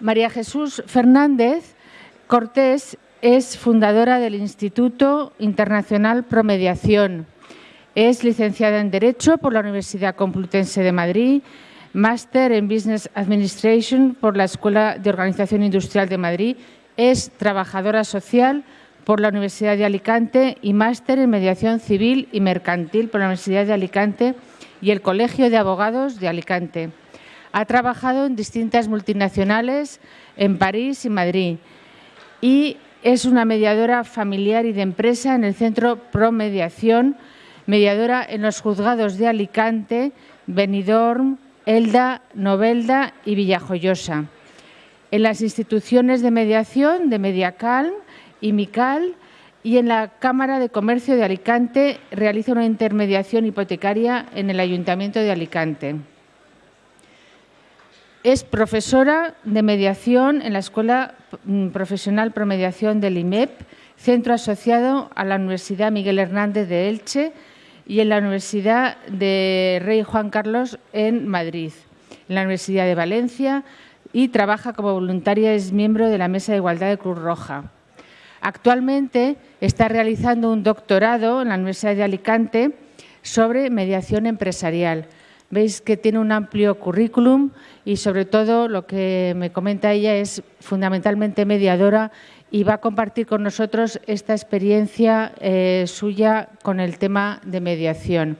María Jesús Fernández Cortés es fundadora del Instituto Internacional Promediación. Es licenciada en Derecho por la Universidad Complutense de Madrid, máster en Business Administration por la Escuela de Organización Industrial de Madrid, es trabajadora social por la Universidad de Alicante y máster en Mediación Civil y Mercantil por la Universidad de Alicante y el Colegio de Abogados de Alicante. Ha trabajado en distintas multinacionales en París y Madrid y es una mediadora familiar y de empresa en el Centro Promediación, mediadora en los juzgados de Alicante, Benidorm, Elda, Novelda y Villajoyosa. En las instituciones de mediación de Mediacalm y Mical y en la Cámara de Comercio de Alicante realiza una intermediación hipotecaria en el Ayuntamiento de Alicante. Es profesora de mediación en la Escuela mm, Profesional Promediación del IMEP, centro asociado a la Universidad Miguel Hernández de Elche y en la Universidad de Rey Juan Carlos en Madrid, en la Universidad de Valencia y trabaja como voluntaria, es miembro de la Mesa de Igualdad de Cruz Roja. Actualmente está realizando un doctorado en la Universidad de Alicante sobre mediación empresarial Veis que tiene un amplio currículum y sobre todo lo que me comenta ella es fundamentalmente mediadora y va a compartir con nosotros esta experiencia eh, suya con el tema de mediación.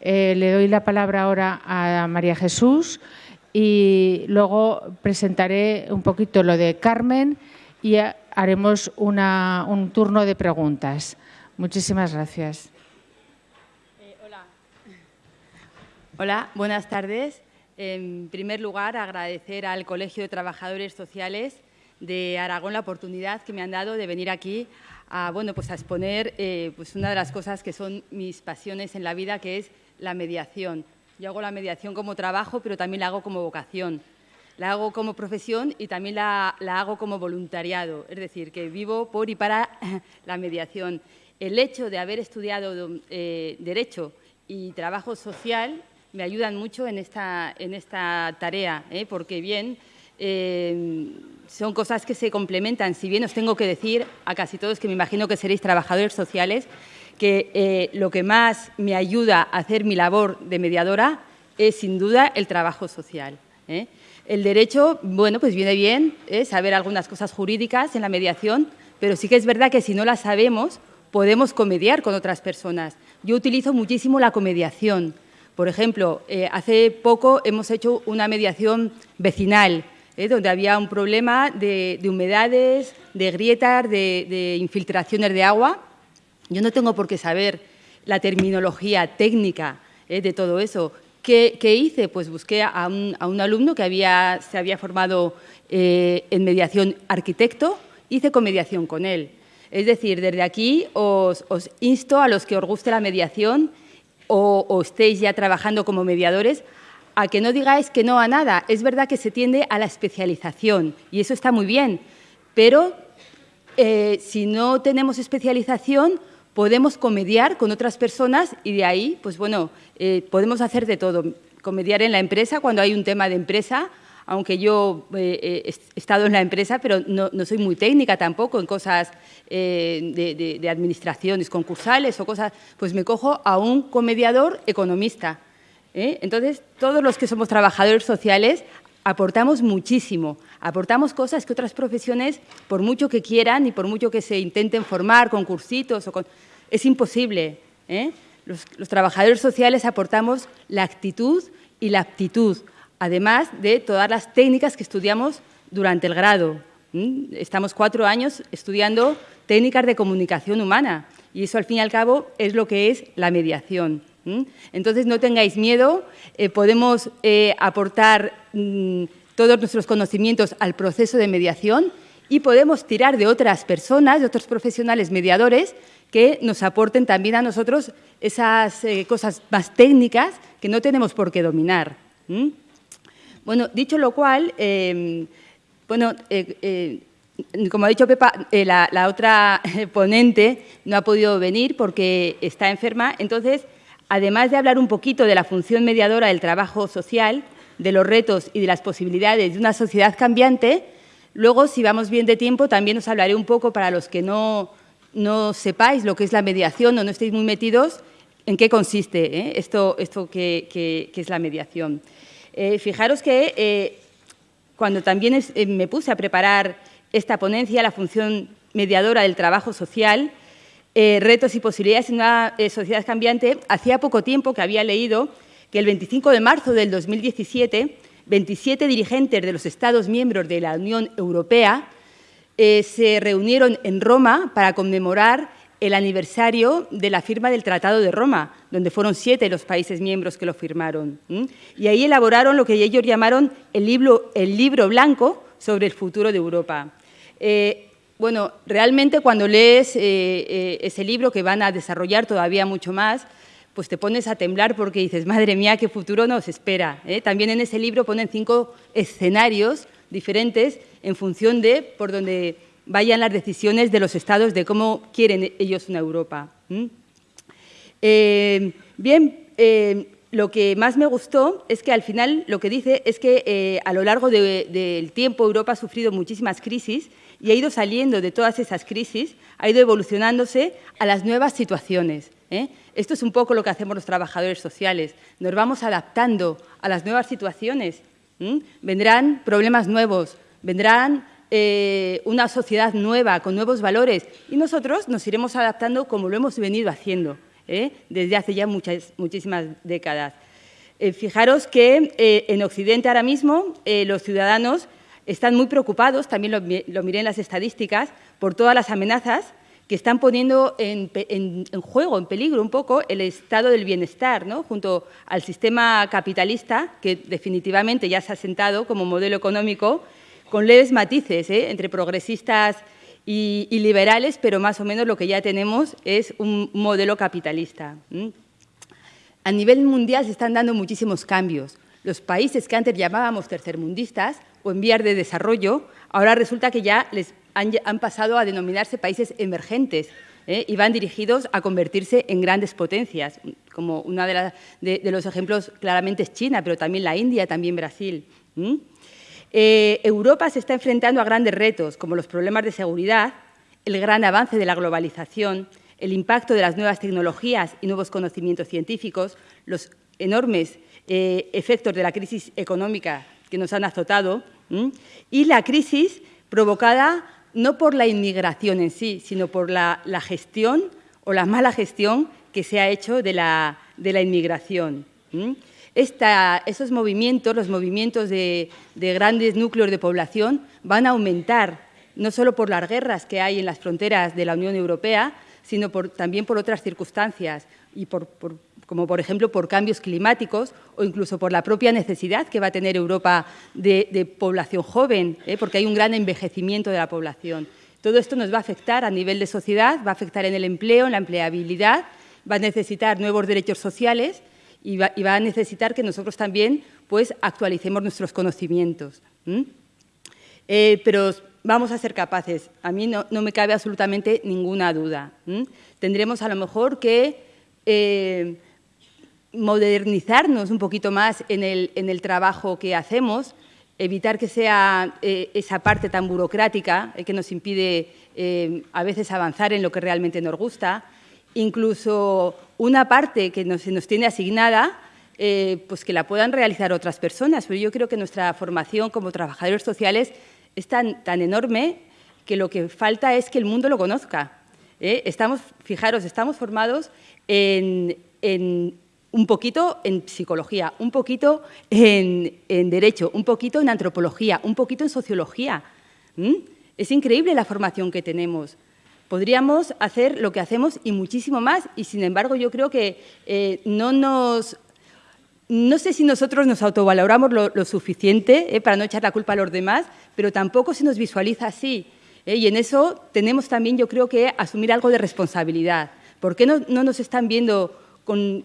Eh, le doy la palabra ahora a María Jesús y luego presentaré un poquito lo de Carmen y haremos un turno de preguntas. Muchísimas gracias. Hola, buenas tardes. En primer lugar, agradecer al Colegio de Trabajadores Sociales de Aragón la oportunidad que me han dado de venir aquí a, bueno, pues a exponer eh, pues una de las cosas que son mis pasiones en la vida, que es la mediación. Yo hago la mediación como trabajo, pero también la hago como vocación. La hago como profesión y también la, hago como voluntariado, es decir, que vivo por y para la mediación. El hecho de haber estudiado eh, Derecho y Trabajo Social me ayudan mucho en esta, tarea, ¿eh? porque bien, eh, son cosas que se complementan. Si bien os tengo que decir a casi todos que me imagino que seréis trabajadores sociales, que eh, lo que más me ayuda a hacer mi labor de mediadora es sin duda el trabajo social. El derecho, bueno, pues viene bien saber algunas cosas jurídicas en la mediación, pero sí que es verdad que si no las sabemos, podemos comediar con otras personas. Yo utilizo muchísimo la comediación. Por ejemplo, eh, hace poco hemos hecho una mediación vecinal, eh, donde había un problema de, humedades, de grietas, de, infiltraciones de agua. Yo no tengo por qué saber la terminología técnica eh, de todo eso. ¿Qué, hice? Pues busqué a un, alumno que se había formado en mediación arquitecto, hice comediación con él. Es decir, desde aquí os insto a los que os guste la mediación o, estéis ya trabajando como mediadores, a que no digáis que no a nada. Es verdad que se tiende a la especialización y eso está muy bien, pero eh, si no tenemos especialización, podemos comediar con otras personas y de ahí, pues bueno, eh, podemos hacer de todo. Comediar en la empresa cuando hay un tema de empresa, aunque yo eh, he estado en la empresa, pero no, soy muy técnica tampoco en cosas eh, de, administraciones concursales o cosas, pues me cojo a un comediador economista. ¿eh? Entonces, todos los que somos trabajadores sociales aportamos muchísimo, aportamos cosas que otras profesiones, por mucho que quieran y por mucho que se intenten formar con cursitos, o con... es imposible. Los, los trabajadores sociales aportamos la actitud y la aptitud además de todas las técnicas que estudiamos durante el grado. Estamos cuatro años estudiando técnicas de comunicación humana y eso al fin y al cabo es lo que es la mediación. Entonces no tengáis miedo, eh, podemos eh, aportar mm, todos nuestros conocimientos al proceso de mediación y podemos tirar de otras personas, de otros profesionales mediadores que nos aporten también a nosotros esas eh, cosas más técnicas que no tenemos por qué dominar. Bueno, dicho lo cual, em, bueno, eh, eh, como ha dicho Pepa, eh, la, otra ponente no ha podido venir porque está enferma. Entonces, además de hablar un poquito de la función mediadora del trabajo social, de los retos y de las posibilidades de una sociedad cambiante. Luego, si vamos bien de tiempo, también os hablaré un poco para los que no, no sepáis lo que es la mediación o no estéis muy metidos, en qué consiste esto, esto que, es la mediación. Eh, fijaros que eh, cuando también me puse a preparar esta ponencia, la función mediadora del trabajo social, retos y posibilidades en una sociedad cambiante, hacía poco tiempo que había leído que el 25 de marzo del 2017, 27 dirigentes de los Estados miembros de la Unión Europea se reunieron en Roma para conmemorar el aniversario de la firma del Tratado de Roma, donde fueron siete los países miembros que lo firmaron. Y ahí elaboraron lo que ellos llamaron el libro, el libro blanco sobre el futuro de Europa. Eh, bueno, realmente cuando lees eh, eh, ese libro, que van a desarrollar todavía mucho más, pues te pones a temblar porque dices, madre mía, qué futuro nos espera. También en ese libro ponen cinco escenarios diferentes en función de por donde vayan las decisiones de los estados de cómo quieren ellos una Europa. Eh, bien, eh, lo que más me gustó es que al final lo que dice es que eh, a lo largo del tiempo Europa ha sufrido muchísimas crisis y ha ido saliendo de todas esas crisis, ha ido evolucionándose a las nuevas situaciones. Esto es un poco lo que hacemos los trabajadores sociales. Nos vamos adaptando a las nuevas situaciones. Vendrán problemas nuevos, vendrán eh, una sociedad nueva, con nuevos valores, y nosotros nos iremos adaptando como lo hemos venido haciendo ¿eh? desde hace ya muchas, muchísimas décadas. Eh, fijaros que en Occidente ahora mismo los ciudadanos están muy preocupados, también lo, miré en las estadísticas, por todas las amenazas que están poniendo en, juego, en peligro un poco el estado del bienestar, ¿no? junto al sistema capitalista, que definitivamente ya se ha sentado como modelo económico con leves matices ¿eh? entre progresistas y, liberales, pero más o menos lo que ya tenemos es un modelo capitalista. A nivel mundial se están dando muchísimos cambios. Los países que antes llamábamos tercermundistas o en vías de desarrollo, ahora resulta que ya les han, pasado a denominarse países emergentes ¿eh? y van dirigidos a convertirse en grandes potencias, como uno de, los ejemplos claramente es China, pero también la India, también Brasil. Eh, Europa se está enfrentando a grandes retos, como los problemas de seguridad, el gran avance de la globalización, el impacto de las nuevas tecnologías y nuevos conocimientos científicos, los enormes eh, efectos de la crisis económica que nos han azotado y la crisis provocada no por la inmigración en sí, sino por la, gestión o la mala gestión que se ha hecho de la, inmigración esos movimientos, los movimientos de, grandes núcleos de población, van a aumentar, no solo por las guerras que hay en las fronteras de la Unión Europea, sino también por otras circunstancias, y como por ejemplo por cambios climáticos o incluso por la propia necesidad que va a tener Europa de, población joven, ¿eh? porque hay un gran envejecimiento de la población. Todo esto nos va a afectar a nivel de sociedad, va a afectar en el empleo, en la empleabilidad, va a necesitar nuevos derechos sociales y va, a necesitar que nosotros también pues, actualicemos nuestros conocimientos. Eh, pero vamos a ser capaces, a mí no, me cabe absolutamente ninguna duda. Tendremos a lo mejor que eh, modernizarnos un poquito más en el, trabajo que hacemos, evitar que sea eh, esa parte tan burocrática que nos impide a veces avanzar en lo que realmente nos gusta, incluso una parte que se nos tiene asignada, eh, pues que la puedan realizar otras personas. Pero yo creo que nuestra formación como trabajadores sociales es tan, enorme que lo que falta es que el mundo lo conozca. ¿eh? Estamos, fijaros, estamos formados en, un poquito en psicología, un poquito en, derecho, un poquito en antropología, un poquito en sociología. Es increíble la formación que tenemos. Podríamos hacer lo que hacemos y muchísimo más, y sin embargo yo creo que eh, no nos... No sé si nosotros nos autovaloramos lo, suficiente eh, para no echar la culpa a los demás, pero tampoco se nos visualiza así. Eh, y en eso tenemos también, yo creo que, asumir algo de responsabilidad. ¿Por qué no, nos están viendo con,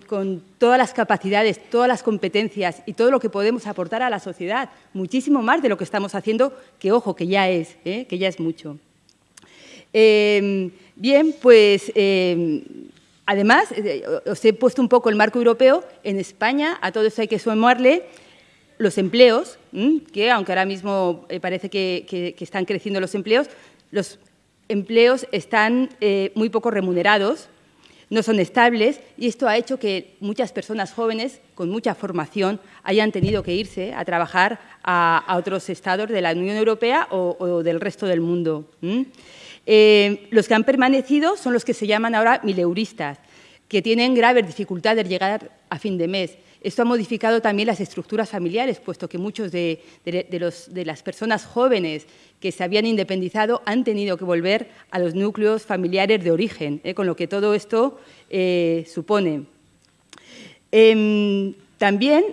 todas las capacidades, todas las competencias y todo lo que podemos aportar a la sociedad? Muchísimo más de lo que estamos haciendo, que ojo, que ya es, que ya es mucho. Em, bien, pues em, además, eh, os he puesto un poco el marco europeo. En España, a todo eso hay que sumarle los empleos, que aunque ahora mismo eh, parece que, están creciendo los empleos, los empleos están eh, muy poco remunerados, no son estables y esto ha hecho que muchas personas jóvenes con mucha formación hayan tenido que irse a trabajar a, otros estados de la Unión Europea o, del resto del mundo. Eh, los que han permanecido son los que se llaman ahora mileuristas, que tienen graves dificultades de llegar a fin de mes. Esto ha modificado también las estructuras familiares, puesto que muchos de, las personas jóvenes que se habían independizado han tenido que volver a los núcleos familiares de origen, ¿eh? con lo que todo esto eh, supone. Em, también,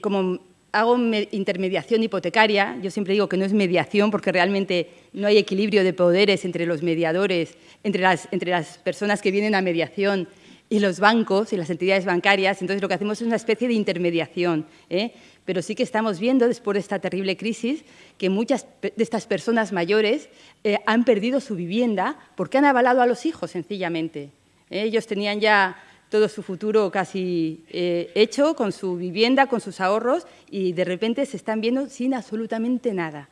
como hago intermediación hipotecaria, yo siempre digo que no es mediación porque realmente no hay equilibrio de poderes entre los mediadores, entre las personas que vienen a mediación y los bancos y las entidades bancarias. Entonces, lo que hacemos es una especie de intermediación. ¿eh? Pero sí que estamos viendo, después de esta terrible crisis, que muchas de estas personas mayores eh, han perdido su vivienda porque han avalado a los hijos, sencillamente. ¿eh? Ellos tenían ya todo su futuro casi hecho con su vivienda, con sus ahorros, y de repente se están viendo sin absolutamente nada.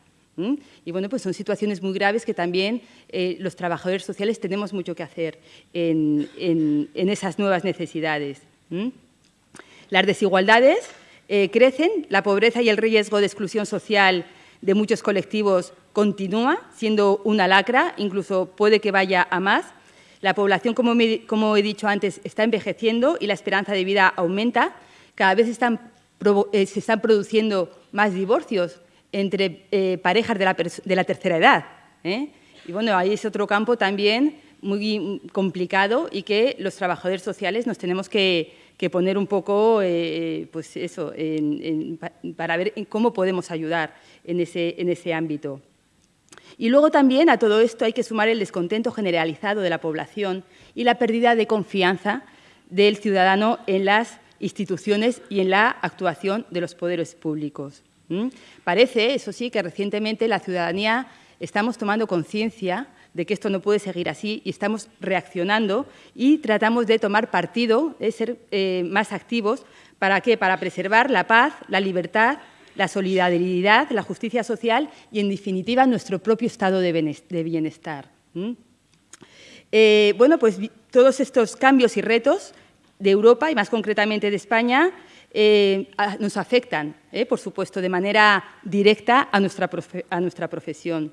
Y bueno, pues son situaciones muy graves que también eh, los trabajadores sociales tenemos mucho que hacer en, esas nuevas necesidades. Las desigualdades eh, crecen, la pobreza y el riesgo de exclusión social de muchos colectivos continúa siendo una lacra, incluso puede que vaya a más. La población, como, he dicho antes, está envejeciendo y la esperanza de vida aumenta. Cada vez eh, se están produciendo más divorcios entre eh, parejas de la, tercera edad. ¿eh? Y bueno, ahí es otro campo también muy complicado y que los trabajadores sociales nos tenemos que, poner un poco, eh, pues eso, para ver cómo podemos ayudar en en ese ámbito. Y luego también a todo esto hay que sumar el descontento generalizado de la población y la pérdida de confianza del ciudadano en las instituciones y en la actuación de los poderes públicos. Parece, eso sí, que recientemente la ciudadanía estamos tomando conciencia de que esto no puede seguir así y estamos reaccionando y tratamos de tomar partido, de ser eh, más activos. ¿Para qué? Para preservar la paz, la libertad, la solidaridad, la justicia social y, en definitiva, nuestro propio estado de bienestar. Eh, bueno, pues todos estos cambios y retos de Europa y más concretamente de España eh, nos afectan, eh, por supuesto, de manera directa a nuestra, a nuestra profesión.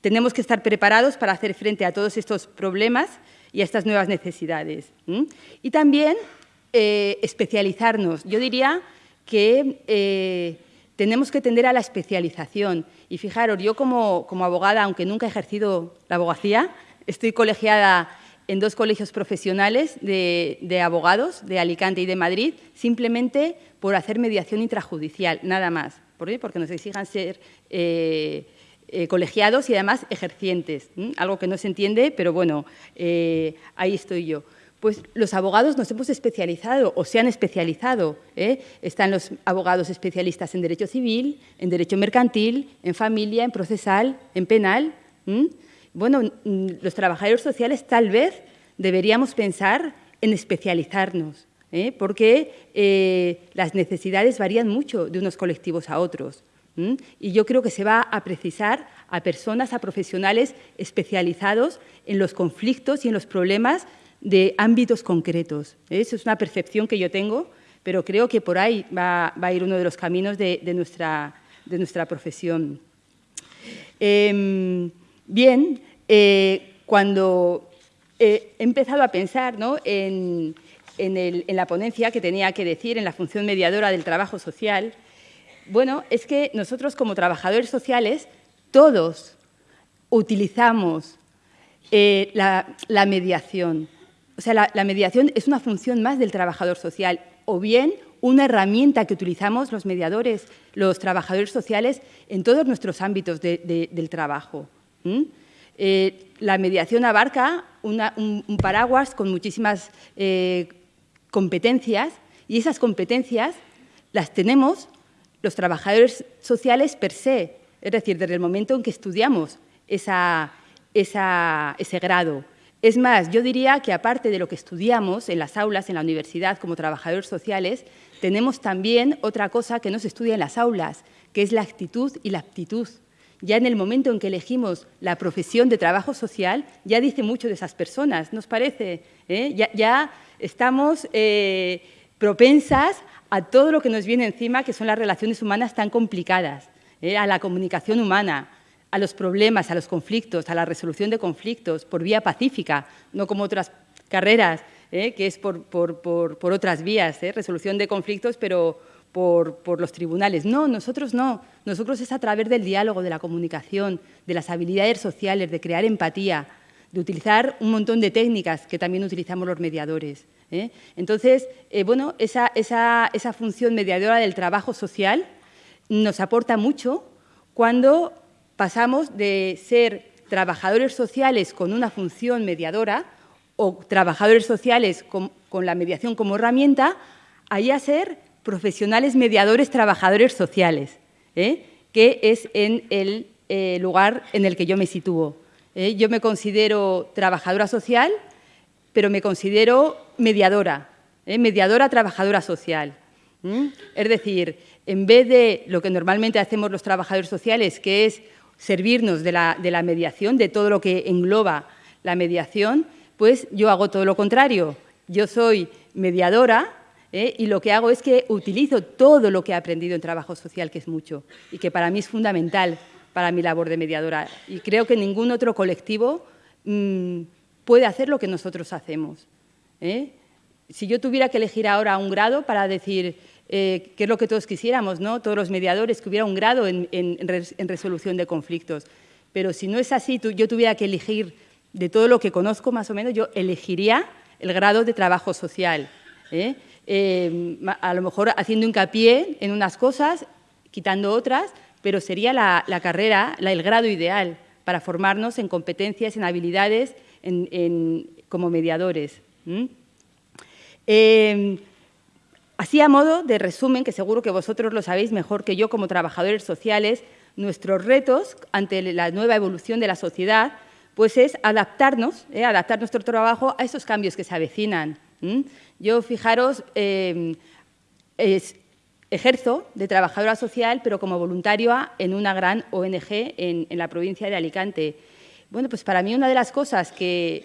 Tenemos que estar preparados para hacer frente a todos estos problemas y a estas nuevas necesidades. Y también especializarnos. Yo diría que tenemos que tender a la especialización. Y fijaros, yo como, abogada, aunque nunca he ejercido la abogacía, estoy colegiada en dos colegios profesionales de, abogados, de Alicante y de Madrid, simplemente por hacer mediación intrajudicial, nada más. ¿Por qué? Porque nos exijan ser eh, eh, colegiados y además ejercientes, algo que no se entiende, pero bueno, eh, ahí estoy yo. Pues los abogados nos hemos especializado o se han especializado. Están los abogados especialistas en derecho civil, en derecho mercantil, en familia, en procesal, en penal. Bueno, mm, los trabajadores sociales tal vez deberíamos pensar en especializarnos, ¿eh? porque eh, las necesidades varían mucho de unos colectivos a otros. Y yo creo que se va a precisar a personas, a profesionales especializados en los conflictos y en los problemas de ámbitos concretos. ¿eh? Eso es una percepción que yo tengo, pero creo que por ahí va, a ir uno de los caminos de, nuestra, de nuestra, profesión. Em, Bien, eh, cuando he empezado a pensar en, la ponencia que tenía que decir, en la función mediadora del trabajo social, bueno, es que nosotros como trabajadores sociales, todos utilizamos eh, la, mediación. O sea, la, mediación es una función más del trabajador social, o bien una herramienta que utilizamos los mediadores, los trabajadores sociales, en todos nuestros ámbitos del trabajo. Eh, la mediación abarca un, paraguas con muchísimas eh, competencias y esas competencias las tenemos los trabajadores sociales per se, es decir, desde el momento en que estudiamos ese grado. Es más, yo diría que aparte de lo que estudiamos en las aulas, en la universidad, como trabajadores sociales, tenemos también otra cosa que no se estudia en las aulas, que es la actitud y la aptitud. Ya en el momento en que elegimos la profesión de trabajo social, ya dice mucho de esas personas, ¿nos parece? ¿Eh? Ya, estamos eh, propensas a todo lo que nos viene encima, que son las relaciones humanas tan complicadas, ¿eh? a la comunicación humana, a los problemas, a los conflictos, a la resolución de conflictos por vía pacífica, no como otras carreras, que es por, otras vías, resolución de conflictos, pero por, los tribunales. No, nosotros no. Nosotros es a través del diálogo, de la comunicación, de las habilidades sociales, de crear empatía, de utilizar un montón de técnicas que también utilizamos los mediadores. ¿eh? Entonces, eh, bueno, esa, función mediadora del trabajo social nos aporta mucho cuando pasamos de ser trabajadores sociales con una función mediadora o trabajadores sociales con, la mediación como herramienta, a ser profesionales mediadores trabajadores sociales, ¿eh? que es en el lugar en el que yo me sitúo. ¿eh? yo me considero trabajadora social, pero me considero mediadora, ¿eh? mediadora trabajadora social. Es decir, en vez de lo que normalmente hacemos los trabajadores sociales, que es servirnos de la, mediación, de todo lo que engloba la mediación, pues yo hago todo lo contrario. Yo soy mediadora ¿eh? y lo que hago es que utilizo todo lo que he aprendido en trabajo social, que es mucho, y que para mí es fundamental para mi labor de mediadora. Y creo que ningún otro colectivo mm, puede hacer lo que nosotros hacemos. ¿eh? Si yo tuviera que elegir ahora un grado para decir eh, qué es lo que todos quisiéramos, ¿no? todos los mediadores, que hubiera un grado en, resolución de conflictos. Pero si no es así, yo tuviera que elegir de todo lo que conozco más o menos, yo elegiría el grado de trabajo social. ¿eh? a lo mejor haciendo hincapié en unas cosas, quitando otras, pero sería la, carrera, el grado ideal para formarnos en competencias, en habilidades como mediadores. Así a modo de resumen, que seguro que vosotros lo sabéis mejor que yo como trabajadores sociales, nuestros retos ante la nueva evolución de la sociedad pues es adaptarnos, eh, adaptar nuestro trabajo a esos cambios que se avecinan. Yo, fijaros, em, es, Ejerzo de trabajadora social, pero como voluntaria en una gran ONG en, la provincia de Alicante. Bueno, pues para mí una de las cosas que,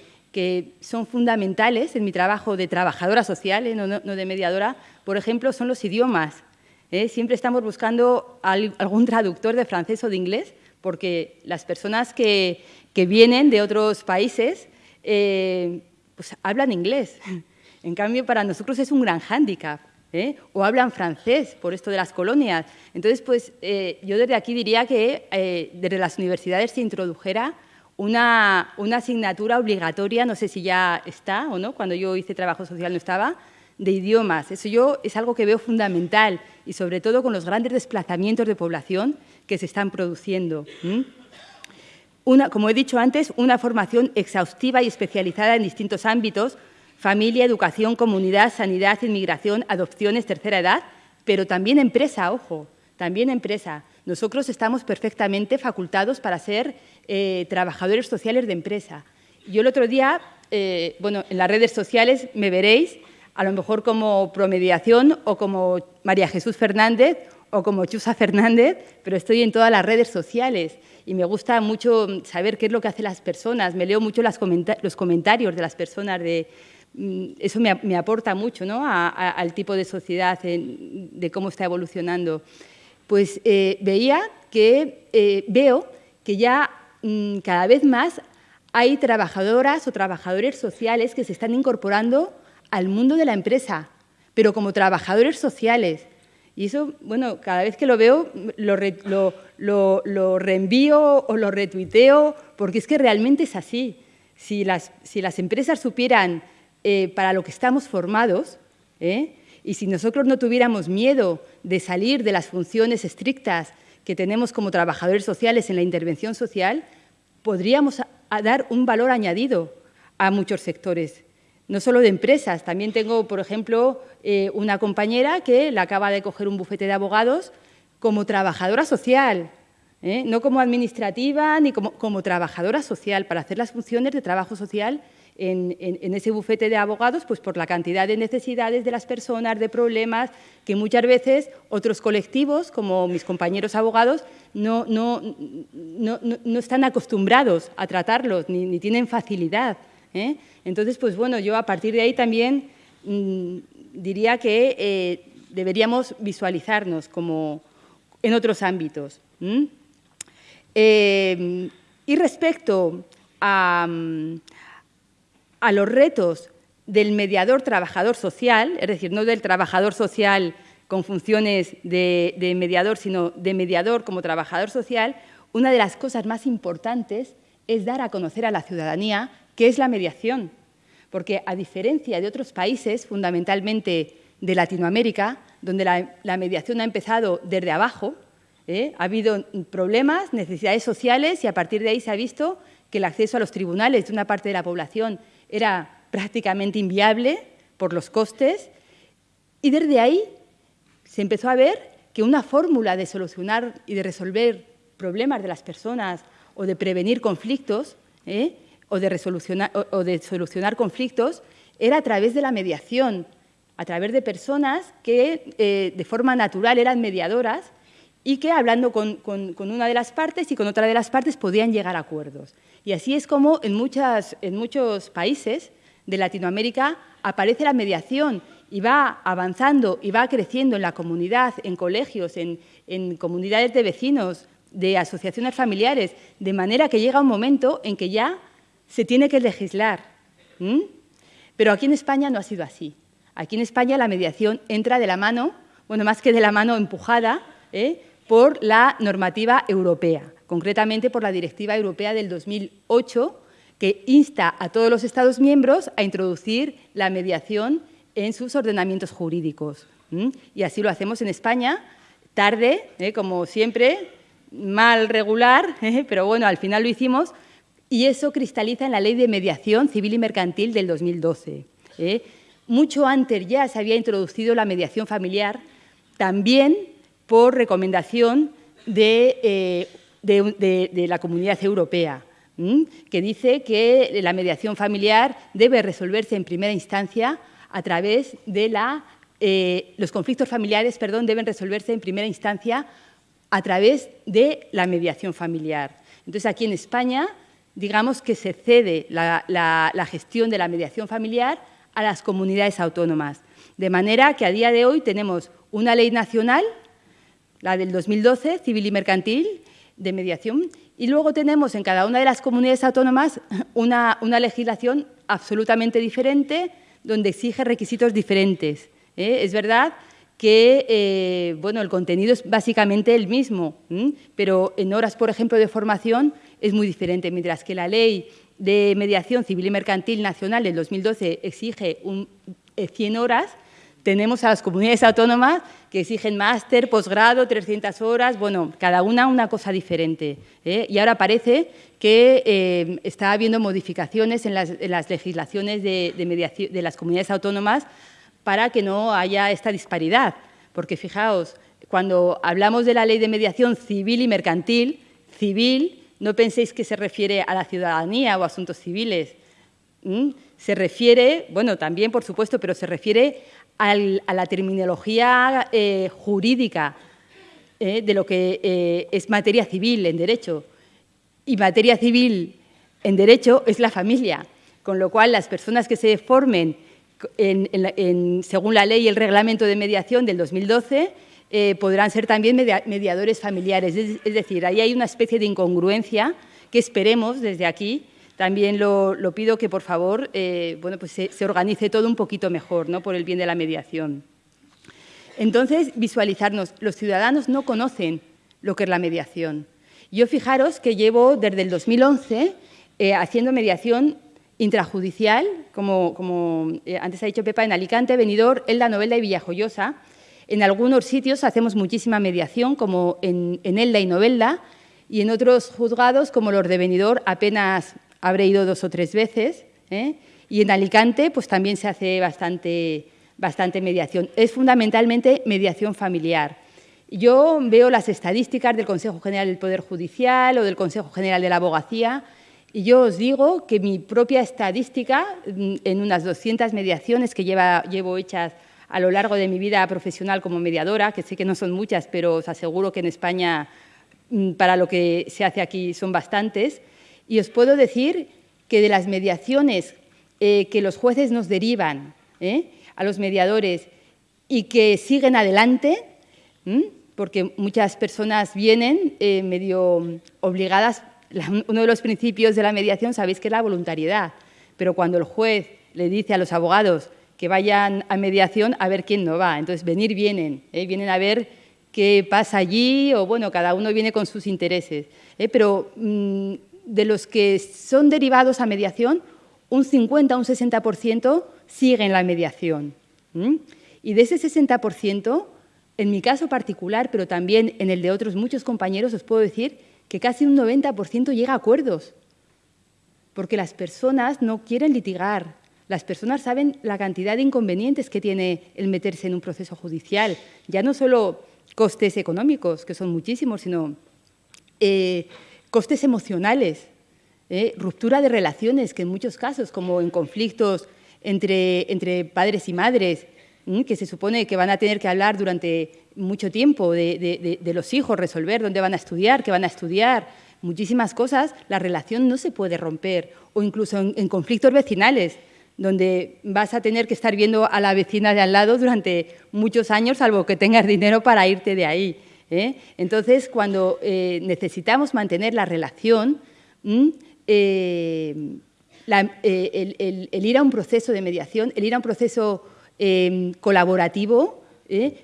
son fundamentales en mi trabajo de trabajadora social, ¿eh? no, de mediadora, por ejemplo, son los idiomas. ¿eh? Siempre estamos buscando algún traductor de francés o de inglés, porque las personas que, vienen de otros países eh, pues hablan inglés. En cambio, para nosotros es un gran hándicap. ¿eh? o hablan francés por esto de las colonias. Entonces, pues eh, yo desde aquí diría que eh, desde las universidades se introdujera una, asignatura obligatoria, no sé si ya está o no, cuando yo hice trabajo social no estaba, de idiomas. Eso yo es algo que veo fundamental y sobre todo con los grandes desplazamientos de población que se están produciendo. Una, como he dicho antes, una formación exhaustiva y especializada en distintos ámbitos familia, educación, comunidad, sanidad, inmigración, adopciones, tercera edad, pero también empresa, ojo, también empresa. Nosotros estamos perfectamente facultados para ser eh, trabajadores sociales de empresa. Yo el otro día, eh, bueno, en las redes sociales me veréis, a lo mejor como promediación o como María Jesús Fernández o como Chusa Fernández, pero estoy en todas las redes sociales y me gusta mucho saber qué es lo que hacen las personas. Me leo mucho los comentarios de las personas de, Mm, eso me, aporta mucho ¿no? al tipo de sociedad, de cómo está evolucionando. Pues eh, veía que, eh, veo que ya mm, cada vez más hay trabajadoras o trabajadores sociales que se están incorporando al mundo de la empresa, pero como trabajadores sociales. Y eso, bueno, cada vez que lo veo lo, reenvío o lo retuiteo, porque es que realmente es así. Si las, si las empresas supieran eh, para lo que estamos formados, ¿eh? Y si nosotros no tuviéramos miedo de salir de las funciones estrictas que tenemos como trabajadores sociales en la intervención social, podríamos dar un valor añadido a muchos sectores, no solo de empresas. También tengo, por ejemplo, eh, una compañera que la acaba de coger un bufete de abogados como trabajadora social, no como administrativa ni como, como trabajadora social, para hacer las funciones de trabajo social en, ese bufete de abogados, pues por la cantidad de necesidades de las personas, de problemas, que muchas veces otros colectivos, como mis compañeros abogados, no, están acostumbrados a tratarlos, ni, tienen facilidad. ¿eh? Entonces, pues bueno, yo a partir de ahí también mm, diría que eh, deberíamos visualizarnos como en otros ámbitos. Eh, y respecto a, a los retos del mediador trabajador social, es decir, no del trabajador social con funciones de, mediador, sino de mediador como trabajador social, una de las cosas más importantes es dar a conocer a la ciudadanía qué es la mediación. Porque a diferencia de otros países, fundamentalmente de Latinoamérica, donde la, mediación ha empezado desde abajo, ¿eh? ha habido problemas, necesidades sociales y a partir de ahí se ha visto que el acceso a los tribunales de una parte de la población era prácticamente inviable por los costes y desde ahí se empezó a ver que una fórmula de solucionar y de resolver problemas de las personas o de prevenir conflictos ¿eh? o, de o, de solucionar conflictos era a través de la mediación, a través de personas que eh, de forma natural eran mediadoras y que hablando con, con, una de las partes y con otra de las partes podían llegar a acuerdos. Y así es como en, muchas, en muchos países de Latinoamérica aparece la mediación y va avanzando y va creciendo en la comunidad, en colegios, en, comunidades de vecinos, de asociaciones familiares, de manera que llega un momento en que ya se tiene que legislar. Pero aquí en España no ha sido así. Aquí en España la mediación entra de la mano, bueno, más que de la mano empujada, ¿eh? Por la normativa europea, concretamente por la Directiva Europea del 2008, que insta a todos los Estados miembros a introducir la mediación en sus ordenamientos jurídicos. Y así lo hacemos en España, tarde, ¿eh? como siempre, mal regular, ¿eh? pero bueno, al final lo hicimos, y eso cristaliza en la Ley de Mediación Civil y Mercantil del 2012. ¿eh? Mucho antes ya se había introducido la mediación familiar, también por recomendación de, de la Comunidad Europea que dice que la mediación familiar debe resolverse en primera instancia a través de la... Eh, los conflictos familiares, perdón, deben resolverse en primera instancia a través de la mediación familiar. Entonces, aquí en España, digamos que se cede la gestión de la mediación familiar a las comunidades autónomas. De manera que a día de hoy tenemos una ley nacional, la del 2012, civil y mercantil, de mediación, y luego tenemos en cada una de las comunidades autónomas una, legislación absolutamente diferente, donde exige requisitos diferentes. ¿eh? Es verdad que eh, bueno, el contenido es básicamente el mismo, pero en horas, por ejemplo, de formación es muy diferente, mientras que la ley de mediación civil y mercantil nacional del 2012 exige un, 100 eh, horas, tenemos a las comunidades autónomas que exigen máster, posgrado, 300 horas, bueno, cada una una cosa diferente. ¿eh? Y ahora parece que eh, está habiendo modificaciones en las, legislaciones de, mediación, de las comunidades autónomas para que no haya esta disparidad. Porque fijaos, cuando hablamos de la ley de mediación civil y mercantil, civil, no penséis que se refiere a la ciudadanía o asuntos civiles. Se refiere, bueno, también por supuesto, pero se refiere a la terminología eh, jurídica eh, de lo que eh, es materia civil en derecho. Y materia civil en derecho es la familia, con lo cual las personas que se formen según la ley y el reglamento de mediación del 2012 podrán ser también mediadores familiares. Es, es decir, ahí hay una especie de incongruencia que esperemos desde aquí también lo, pido que, por favor, eh, bueno, pues se, organice todo un poquito mejor, ¿no? por el bien de la mediación. Entonces, visualizarnos. Los ciudadanos no conocen lo que es la mediación. Yo fijaros que llevo desde el 2011 eh, haciendo mediación intrajudicial, como, eh, antes ha dicho Pepa, en Alicante, Benidorm, Elda, Novelda y Villajoyosa. En algunos sitios hacemos muchísima mediación, como en, en Elda y Novelda, y en otros juzgados, como los de Benidorm, apenas habré ido dos o tres veces. ¿eh? Y en Alicante pues también se hace bastante, bastante mediación. Es fundamentalmente mediación familiar. Yo veo las estadísticas del Consejo General del Poder Judicial o del Consejo General de la Abogacía Y yo os digo que mi propia estadística, mm, en unas 200 mediaciones que llevo hechas a lo largo de mi vida profesional como mediadora, que sé que no son muchas, pero os aseguro que en España, mm, para lo que se hace aquí, son bastantes, y os puedo decir que de las mediaciones eh, que los jueces nos derivan ¿eh? a los mediadores y que siguen adelante, porque muchas personas vienen eh, medio obligadas uno de los principios de la mediación sabéis que es la voluntariedad, pero cuando el juez le dice a los abogados que vayan a mediación, a ver quién no va. Entonces, venir vienen, vienen a ver qué pasa allí, o bueno, cada uno viene con sus intereses. Pero mm, de los que son derivados a mediación, un 50, un 60% siguen la mediación. Y de ese 60%, en mi caso particular, pero también en el de otros muchos compañeros, os puedo decir que casi un 90% llega a acuerdos, porque las personas no quieren litigar, las personas saben la cantidad de inconvenientes que tiene el meterse en un proceso judicial, ya no solo costes económicos, que son muchísimos, sino eh, costes emocionales, eh, ruptura de relaciones, que en muchos casos, como en conflictos entre, entre padres y madres, que se supone que van a tener que hablar durante mucho tiempo de, los hijos, resolver dónde van a estudiar, qué van a estudiar, muchísimas cosas, la relación no se puede romper. O incluso en, conflictos vecinales, donde vas a tener que estar viendo a la vecina de al lado durante muchos años, salvo que tengas dinero para irte de ahí. ¿Eh? Entonces, cuando eh, necesitamos mantener la relación, eh, el, ir a un proceso de mediación, el ir a un proceso Em, colaborativo,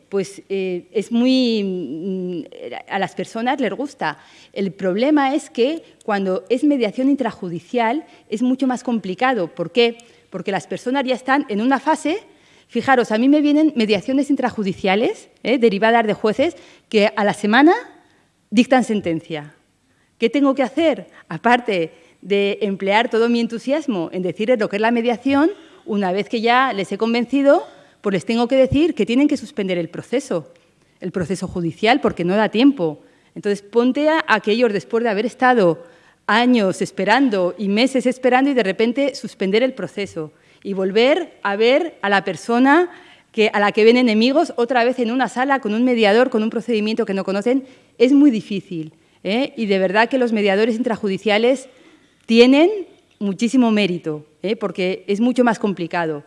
pues es muy mm, a las personas les gusta. El problema es que cuando es mediación intrajudicial es mucho más complicado. ¿Por qué? Porque las personas ya están en una fase. Fijaros, a mí me vienen mediaciones intrajudiciales ¿eh? derivadas de jueces que a la semana dictan sentencia. ¿Qué tengo que hacer? Aparte de emplear todo mi entusiasmo en decirles lo que es la mediación, una vez que ya les he convencido, pues les tengo que decir que tienen que suspender el proceso, el proceso judicial, porque no da tiempo. Entonces, ponte a aquellos después de haber estado años esperando y meses esperando y de repente suspender el proceso y volver a ver a la persona que, a la que ven enemigos otra vez en una sala con un mediador, con un procedimiento que no conocen, es muy difícil. ¿eh? Y de verdad que los mediadores intrajudiciales tienen muchísimo mérito, ¿eh? porque es mucho más complicado.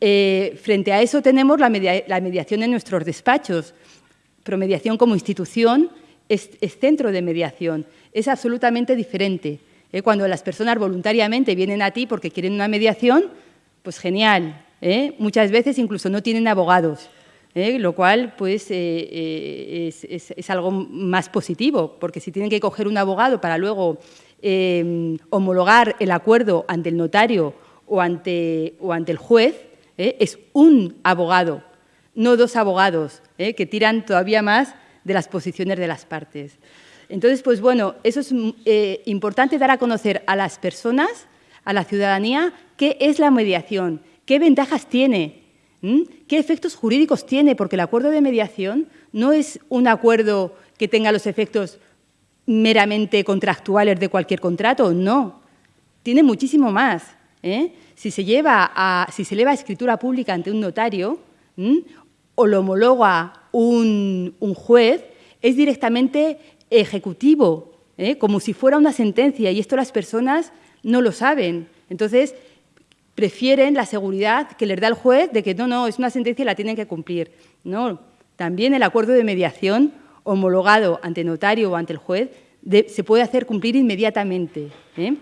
Eh, frente a eso tenemos la, mediación en nuestros despachos. Promediación como institución es, centro de mediación, es absolutamente diferente. ¿eh? Cuando las personas voluntariamente vienen a ti porque quieren una mediación, pues genial. Muchas veces incluso no tienen abogados. lo cual pues, es, es, algo más positivo, porque si tienen que coger un abogado para luego Em, homologar el acuerdo ante el notario o ante, o ante el juez, ¿eh? es un abogado, no dos abogados, ¿eh? que tiran todavía más de las posiciones de las partes. Entonces, pues bueno, eso es eh, importante dar a conocer a las personas, a la ciudadanía, qué es la mediación, qué ventajas tiene, qué efectos jurídicos tiene, porque el acuerdo de mediación no es un acuerdo que tenga los efectos meramente contractuales de cualquier contrato, no. Tiene muchísimo más. ¿eh? Si, se lleva a, si se eleva a escritura pública ante un notario o lo homologa un, juez, es directamente ejecutivo, ¿eh? como si fuera una sentencia, y esto las personas no lo saben. Entonces, prefieren la seguridad que les da el juez de que no, no, es una sentencia y la tienen que cumplir. No, también el acuerdo de mediación homologado ante notario o ante el juez, se puede hacer cumplir inmediatamente. ¿eh?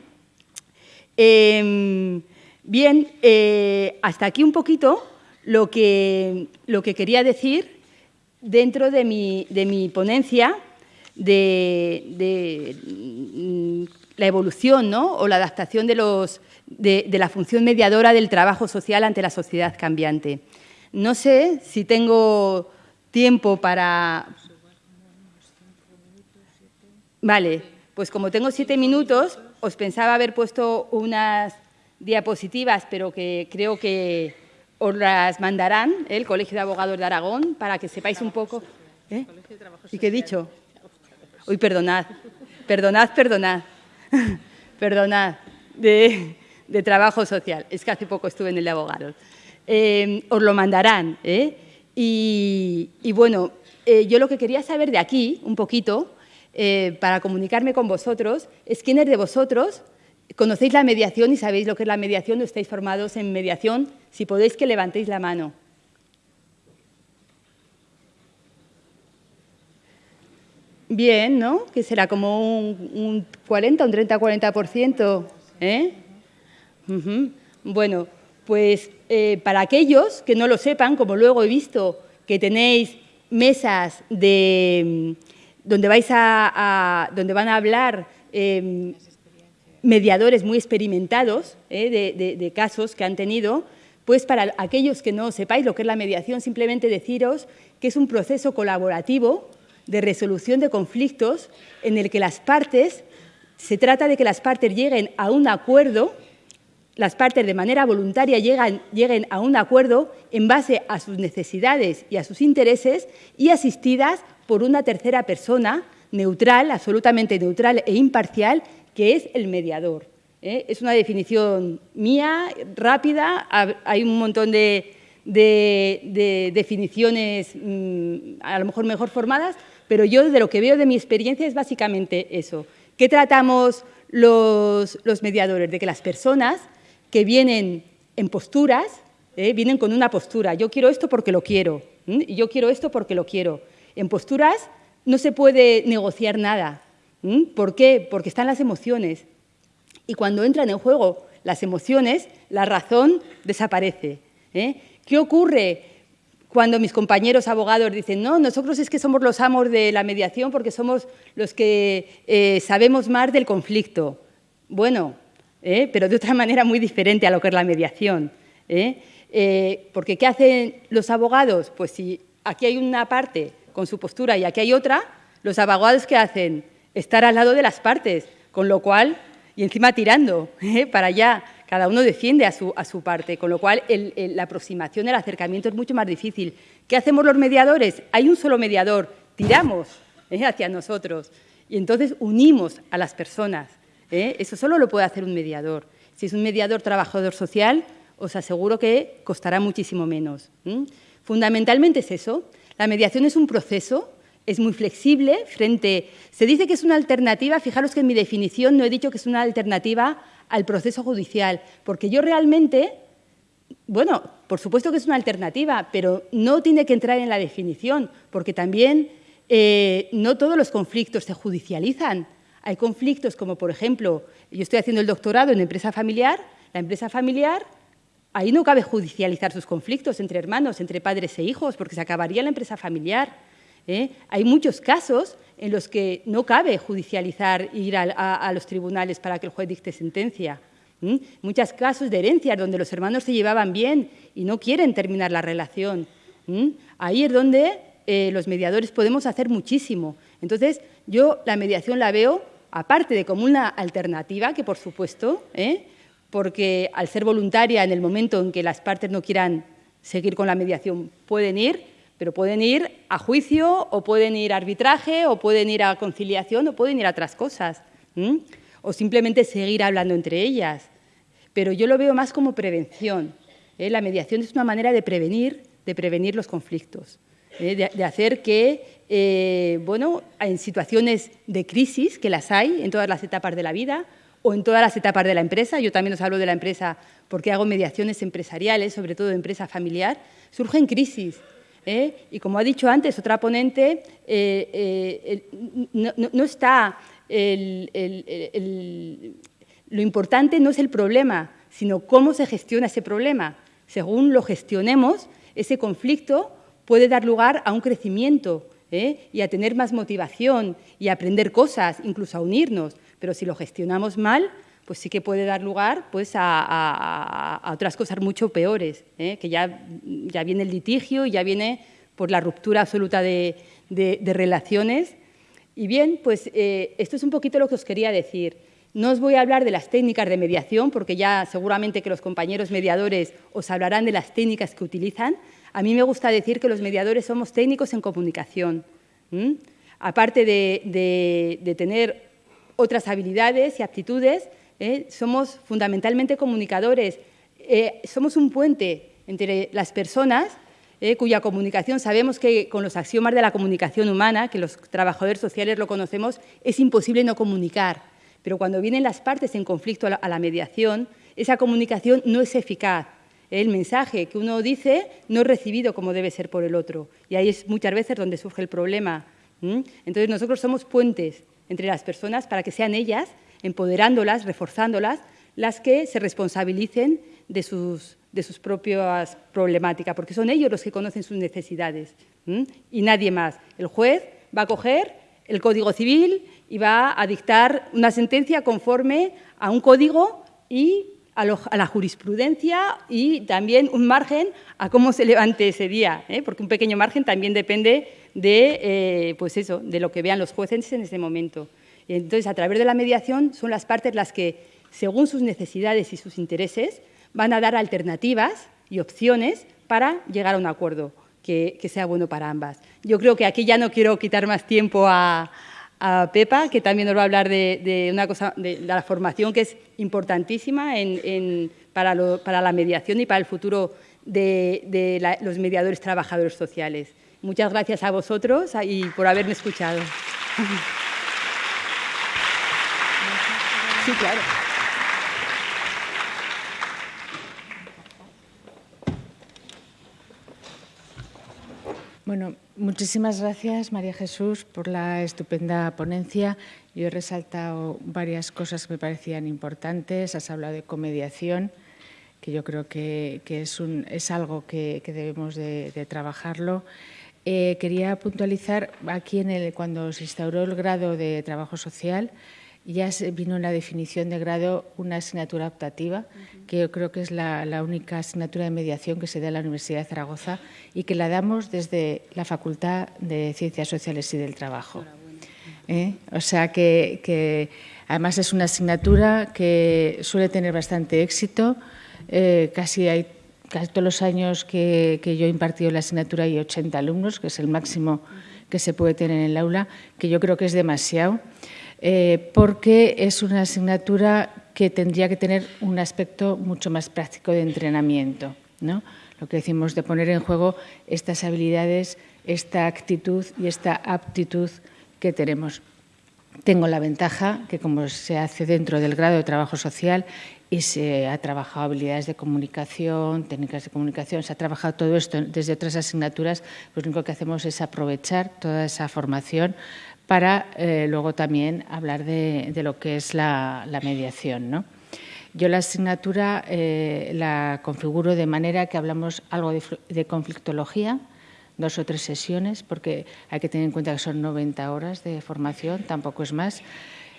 Em, bien, eh, hasta aquí un poquito lo que, lo que quería decir dentro de mi, de mi ponencia de, la evolución ¿no? o la adaptación de, los, de la función mediadora del trabajo social ante la sociedad cambiante. No sé si tengo tiempo para, Vale, pues como tengo siete minutos, os pensaba haber puesto unas diapositivas, pero que creo que os las mandarán ¿eh? el Colegio de Abogados de Aragón para que sepáis un poco. ¿eh? ¿Y qué he dicho? Uy, perdonad, perdonad, perdonad. perdonad, de, trabajo social. Es que hace poco estuve en el de abogados. Eh, os lo mandarán. ¿eh? Y, bueno, eh, yo lo que quería saber de aquí, un poquito, para comunicarme con vosotros, es quiénes de vosotros conocéis la mediación y sabéis lo que es la mediación o estáis formados en mediación. Si podéis que levantéis la mano. Bien, ¿no? Que será como un, 40, un 30-40%. ¿eh? Bueno, pues eh, para aquellos que no lo sepan, como luego he visto que tenéis mesas de, donde, vais a, donde van a hablar em, mediadores muy experimentados ¿eh? de, de casos que han tenido, pues para aquellos que no sepáis lo que es la mediación, simplemente deciros que es un proceso colaborativo de resolución de conflictos en el que las partes, se trata de que las partes lleguen a un acuerdo, las partes de manera voluntaria lleguen a un acuerdo en base a sus necesidades y a sus intereses y asistidas por una tercera persona neutral, absolutamente neutral e imparcial, que es el mediador. ¿eh? Es una definición mía, rápida, hay un montón de, definiciones mm, a lo mejor mejor formadas, pero yo de lo que veo de mi experiencia es básicamente eso. ¿Qué tratamos los, mediadores? De que las personas que vienen en posturas, ¿eh? vienen con una postura, yo quiero esto porque lo quiero, yo quiero esto porque lo quiero. En posturas no se puede negociar nada. ¿Por qué? Porque están las emociones. Y cuando entran en juego las emociones, la razón desaparece. ¿eh? ¿Qué ocurre cuando mis compañeros abogados dicen, no, nosotros es que somos los amos de la mediación porque somos los que eh, sabemos más del conflicto. Bueno, ¿eh? pero de otra manera muy diferente a lo que es la mediación. ¿eh? porque ¿qué hacen los abogados? Pues si aquí hay una parte con su postura y aquí hay otra, los abogados ¿qué hacen? Estar al lado de las partes, con lo cual, y encima tirando para allá, cada uno defiende a su, parte, con lo cual la aproximación, el acercamiento es mucho más difícil. ¿Qué hacemos los mediadores? Hay un solo mediador, tiramos ¿eh? hacia nosotros y entonces unimos a las personas. ¿eh? Eso solo lo puede hacer un mediador. Si es un mediador trabajador social, os aseguro que costará muchísimo menos. Fundamentalmente es eso. La mediación es un proceso es muy flexible frente... Se dice que es una alternativa, fijaros que en mi definición no he dicho que es una alternativa al proceso judicial, porque yo realmente, bueno, por supuesto que es una alternativa, pero no tiene que entrar en la definición, porque también eh, no todos los conflictos se judicializan. Hay conflictos como, por ejemplo, yo estoy haciendo el doctorado en empresa familiar, la empresa familiar, ahí no cabe judicializar sus conflictos entre hermanos, entre padres e hijos, porque se acabaría la empresa familiar. ¿Eh? Hay muchos casos en los que no cabe judicializar e ir a, los tribunales para que el juez dicte sentencia. Muchos casos de herencias donde los hermanos se llevaban bien y no quieren terminar la relación. Ahí es donde eh, los mediadores podemos hacer muchísimo. Entonces, yo la mediación la veo, aparte de como una alternativa, que por supuesto, ¿eh? porque al ser voluntaria en el momento en que las partes no quieran seguir con la mediación, pueden ir, pero pueden ir a juicio o pueden ir a arbitraje o pueden ir a conciliación o pueden ir a otras cosas. O simplemente seguir hablando entre ellas. Pero yo lo veo más como prevención. ¿eh? La mediación es una manera de prevenir, de prevenir los conflictos. ¿eh? De, hacer que, eh, bueno, en situaciones de crisis, que las hay en todas las etapas de la vida, o en todas las etapas de la empresa, yo también os hablo de la empresa porque hago mediaciones empresariales, sobre todo de empresa familiar, surgen crisis ¿eh? Y como ha dicho antes otra ponente, eh, eh, no, está lo importante no es el problema, sino cómo se gestiona ese problema. Según lo gestionemos, ese conflicto puede dar lugar a un crecimiento y a tener más motivación y a aprender cosas, incluso a unirnos. Pero si lo gestionamos mal, pues sí que puede dar lugar pues, a, otras cosas mucho peores, ¿eh? que ya, ya viene el litigio y ya viene por la ruptura absoluta de, relaciones. Y bien, pues eh, esto es un poquito lo que os quería decir. No os voy a hablar de las técnicas de mediación, porque ya seguramente que los compañeros mediadores os hablarán de las técnicas que utilizan. A mí me gusta decir que los mediadores somos técnicos en comunicación. Aparte de tener otras habilidades y aptitudes, ¿eh? somos fundamentalmente comunicadores, eh, somos un puente entre las personas eh, cuya comunicación sabemos que con los axiomas de la comunicación humana, que los trabajadores sociales lo conocemos, es imposible no comunicar. Pero cuando vienen las partes en conflicto a la, mediación, esa comunicación no es eficaz. El mensaje que uno dice no es recibido como debe ser por el otro. Y ahí es muchas veces donde surge el problema. Entonces nosotros somos puentes entre las personas para que sean ellas, empoderándolas, reforzándolas, las que se responsabilicen de sus, de sus propias problemáticas, porque son ellos los que conocen sus necesidades y nadie más. El juez va a coger el Código Civil y va a dictar una sentencia conforme a un código y a, la jurisprudencia y también un margen a cómo se levante ese día, ¿eh? porque un pequeño margen también depende de, eh, pues eso, de lo que vean los jueces en ese momento. Entonces, a través de la mediación, son las partes las que, según sus necesidades y sus intereses, van a dar alternativas y opciones para llegar a un acuerdo que, sea bueno para ambas. Yo creo que aquí ya no quiero quitar más tiempo a, Pepa, que también nos va a hablar de, una cosa, de, la formación que es importantísima para, la mediación y para el futuro de, los mediadores trabajadores sociales. Muchas gracias a vosotros y por haberme escuchado. Sí, claro. Bueno, muchísimas gracias, María Jesús, por la estupenda ponencia. Yo he resaltado varias cosas que me parecían importantes. Has hablado de comediación, que yo creo que, es, algo que, debemos de, trabajarlo. Eh, quería puntualizar aquí en el, cuando se instauró el grado de trabajo social, ya vino la definición de grado una asignatura optativa, que yo creo que es la, única asignatura de mediación que se da en la Universidad de Zaragoza y que la damos desde la Facultad de Ciencias Sociales y del Trabajo. ¿Eh? O sea que, además es una asignatura que suele tener bastante éxito. Eh, casi hay casi todos los años que, que, yo he impartido la asignatura hay 80 alumnos, que es el máximo que se puede tener en el aula, que yo creo que es demasiado. Eh, porque es una asignatura que tendría que tener un aspecto mucho más práctico de entrenamiento. ¿no? Lo que decimos de poner en juego estas habilidades, esta actitud y esta aptitud que tenemos. Tengo la ventaja que como se hace dentro del grado de trabajo social y se ha trabajado habilidades de comunicación, técnicas de comunicación, se ha trabajado todo esto desde otras asignaturas, pues lo único que hacemos es aprovechar toda esa formación para eh, luego también hablar de, lo que es la, mediación. ¿no? Yo la asignatura eh, la configuro de manera que hablamos algo de, conflictología, dos o tres sesiones, porque hay que tener en cuenta que son 90 horas de formación, tampoco es más,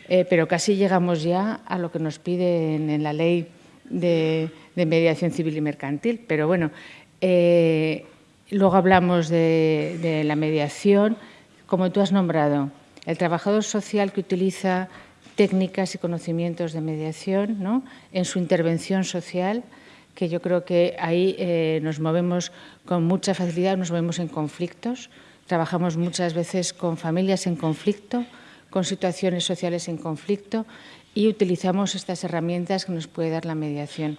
eh, pero casi llegamos ya a lo que nos piden en la ley de, mediación civil y mercantil. Pero bueno, luego hablamos de la mediación, como tú has nombrado, el trabajador social que utiliza técnicas y conocimientos de mediación ¿no? en su intervención social, que yo creo que ahí eh, nos movemos con mucha facilidad, nos movemos en conflictos, trabajamos muchas veces con familias en conflicto, con situaciones sociales en conflicto y utilizamos estas herramientas que nos puede dar la mediación,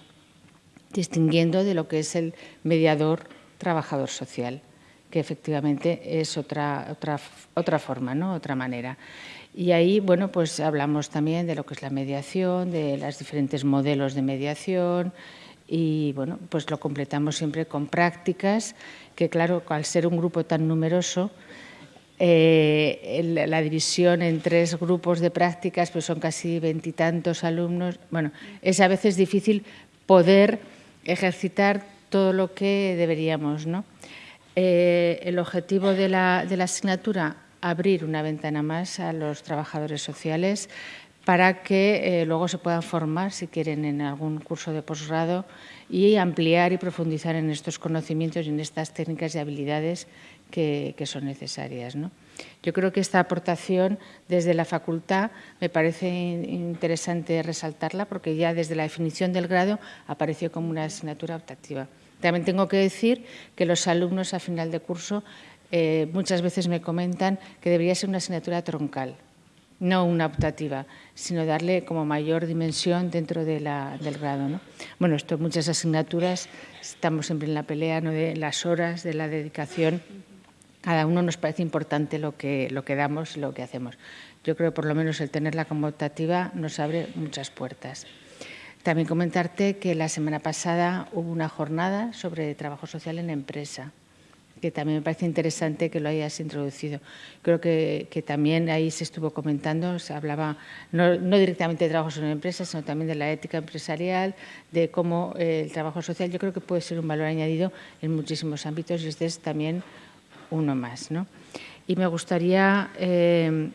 distinguiendo de lo que es el mediador trabajador social que efectivamente es otra, otra, otra forma, ¿no? otra manera. Y ahí, bueno, pues hablamos también de lo que es la mediación, de los diferentes modelos de mediación y, bueno, pues lo completamos siempre con prácticas que, claro, al ser un grupo tan numeroso, eh, la división en tres grupos de prácticas, pues son casi veintitantos alumnos. Bueno, es a veces difícil poder ejercitar todo lo que deberíamos, ¿no? Eh, el objetivo de la, asignatura, abrir una ventana más a los trabajadores sociales para que eh, luego se puedan formar, si quieren, en algún curso de posgrado y ampliar y profundizar en estos conocimientos y en estas técnicas y habilidades que, son necesarias. Yo creo que esta aportación desde la facultad me parece interesante resaltarla porque ya desde la definición del grado apareció como una asignatura optativa. También tengo que decir que los alumnos a final de curso eh, muchas veces me comentan que debería ser una asignatura troncal, no una optativa, sino darle como mayor dimensión dentro del grado. ¿no? Bueno, esto muchas asignaturas, estamos siempre en la pelea ¿no? de las horas, de la dedicación. Cada uno nos parece importante lo que, lo que damos, lo que hacemos. Yo creo que por lo menos el tenerla como optativa nos abre muchas puertas. También comentarte que la semana pasada hubo una jornada sobre trabajo social en empresa que también me parece interesante que lo hayas introducido. Creo que, también ahí se estuvo comentando, se hablaba no, directamente de trabajo en empresa, sino también de la ética empresarial, de cómo eh, el trabajo social yo creo que puede ser un valor añadido en muchísimos ámbitos y este es también uno más. ¿no? Y me gustaría eh,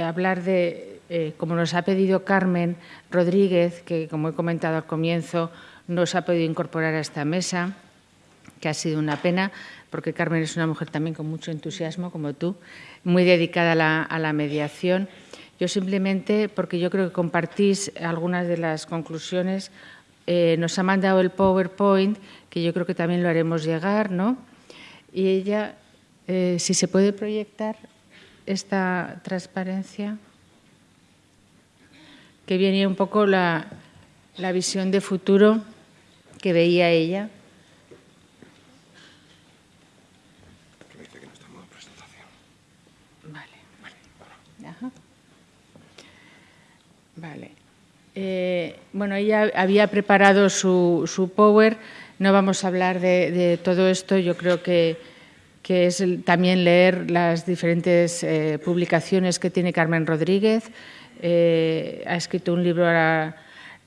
hablar de, eh, como nos ha pedido Carmen Rodríguez, que como he comentado al comienzo, nos ha podido incorporar a esta mesa, que ha sido una pena, porque Carmen es una mujer también con mucho entusiasmo, como tú, muy dedicada a la, mediación. Yo simplemente, porque yo creo que compartís algunas de las conclusiones, eh, nos ha mandado el PowerPoint, que yo creo que también lo haremos llegar, ¿no? Y ella, eh, si se puede proyectar esta transparencia, que viene un poco la, la visión de futuro que veía ella. Vale. Eh, bueno, ella había preparado su, su, Power. No vamos a hablar de, todo esto. Yo creo que, que es también leer las diferentes eh, publicaciones que tiene Carmen Rodríguez. Eh, ha escrito un libro ahora.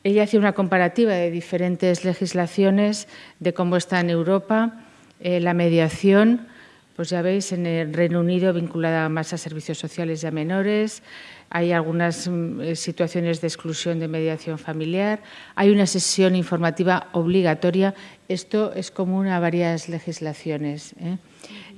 Ella hacía una comparativa de diferentes legislaciones, de cómo está en Europa la mediación. Pues ya veis, en el Reino Unido vinculada más a servicios sociales y a menores, hay algunas mm, eh, situaciones de exclusión de mediación familiar, hay una sesión informativa obligatoria. Esto es común a varias legislaciones, ¿eh?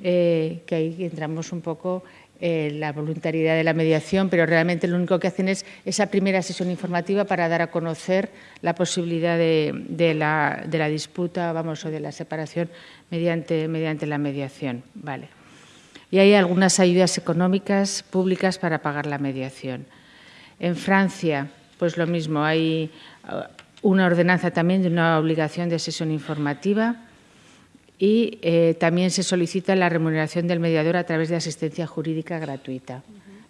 Eh, que ahí entramos un poco en la voluntariedad de la mediación, pero realmente lo único que hacen es esa primera sesión informativa para dar a conocer la posibilidad de, la, de la, disputa, vamos, o de la separación mediante, mediante la mediación. Vale y hay algunas ayudas económicas públicas para pagar la mediación. En Francia, pues lo mismo, hay uh, una ordenanza también de una obligación de sesión informativa y eh, también se solicita la remuneración del mediador a través de asistencia jurídica gratuita,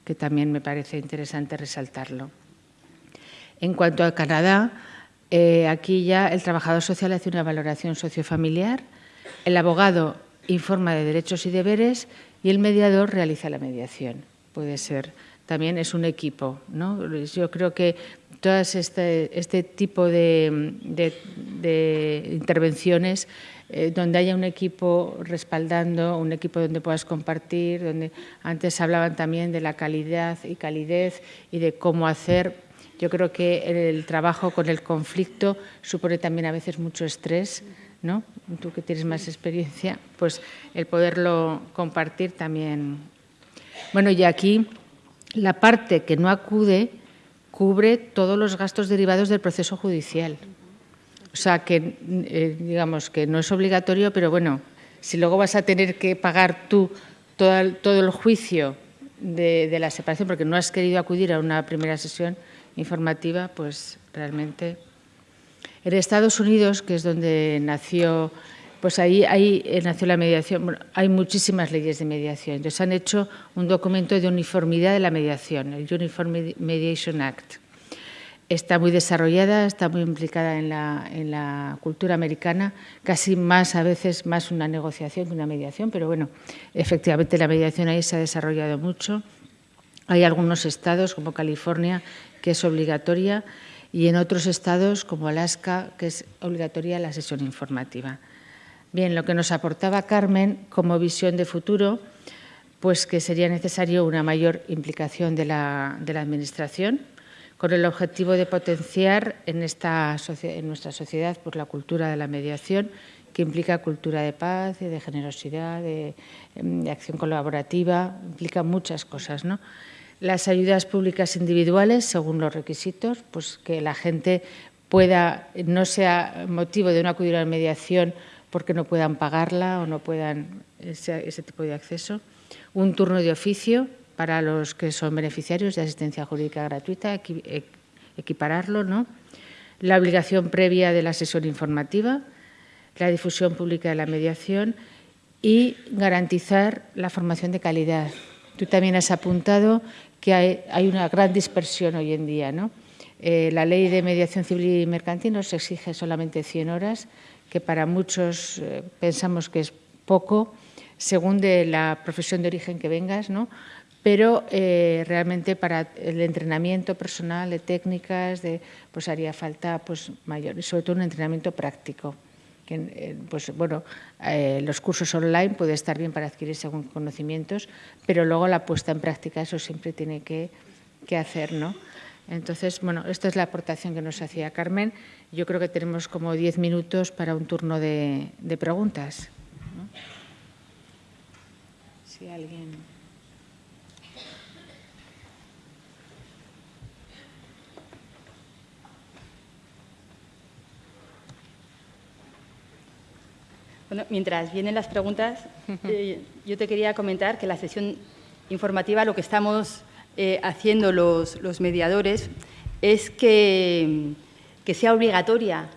que también me parece interesante resaltarlo. En cuanto a Canadá, eh, aquí ya el trabajador social hace una valoración sociofamiliar, el abogado informa de derechos y deberes y el mediador realiza la mediación. Puede ser, también es un equipo. ¿no? Yo creo que todo este, este tipo de, intervenciones eh, donde haya un equipo respaldando, un equipo donde puedas compartir, donde antes hablaban también de la calidad y calidez y de cómo hacer. Yo creo que el trabajo con el conflicto supone también a veces mucho estrés ¿no? Tú que tienes más experiencia, pues el poderlo compartir también. Bueno, y aquí la parte que no acude cubre todos los gastos derivados del proceso judicial. O sea, que eh, digamos que no es obligatorio, pero bueno, si luego vas a tener que pagar tú todo el, juicio de, la separación porque no has querido acudir a una primera sesión informativa, pues realmente en Estados Unidos, que es donde nació, pues ahí, eh, nació la mediación. hay muchísimas leyes de mediación. Entonces han hecho un documento de uniformidad de la mediación, el Uniform Mediation Act. Está muy desarrollada, está muy implicada en la, cultura americana, casi más a veces más una negociación que una mediación, pero bueno, efectivamente la mediación ahí se ha desarrollado mucho. Hay algunos estados, como California, que es obligatoria y en otros estados como Alaska, que es obligatoria la sesión informativa. Bien, lo que nos aportaba Carmen como visión de futuro, pues que sería necesario una mayor implicación de la, Administración con el objetivo de potenciar en, nuestra sociedad pues, la cultura de la mediación, que implica cultura de paz, de generosidad, de, de acción colaborativa, implica muchas cosas, ¿no? las ayudas públicas individuales según los requisitos, pues que la gente pueda, no sea motivo de no acudir a la mediación porque no puedan pagarla o no puedan ese, tipo de acceso. Un turno de oficio para los que son beneficiarios de asistencia jurídica gratuita, equipararlo, ¿no? La obligación previa de la sesión informativa, la difusión pública de la mediación y garantizar la formación de calidad. Tú también has apuntado que hay, una gran dispersión hoy en día. ¿no? Eh, la ley de mediación civil y mercantil nos exige solamente 100 horas, que para muchos eh, pensamos que es poco, según de la profesión de origen que vengas, ¿no? Pero eh, realmente para el entrenamiento personal de técnicas de, pues haría falta pues mayor y sobre todo un entrenamiento práctico que pues bueno eh, los cursos online puede estar bien para adquirir según conocimientos pero luego la puesta en práctica eso siempre tiene que, que hacer no entonces bueno esta es la aportación que nos hacía Carmen. Yo creo que tenemos como diez minutos para un turno de, de preguntas si alguien mientras vienen las preguntas, eh, yo te quería comentar que la sesión informativa lo que estamos eh, haciendo los, mediadores es que, sea obligatoria,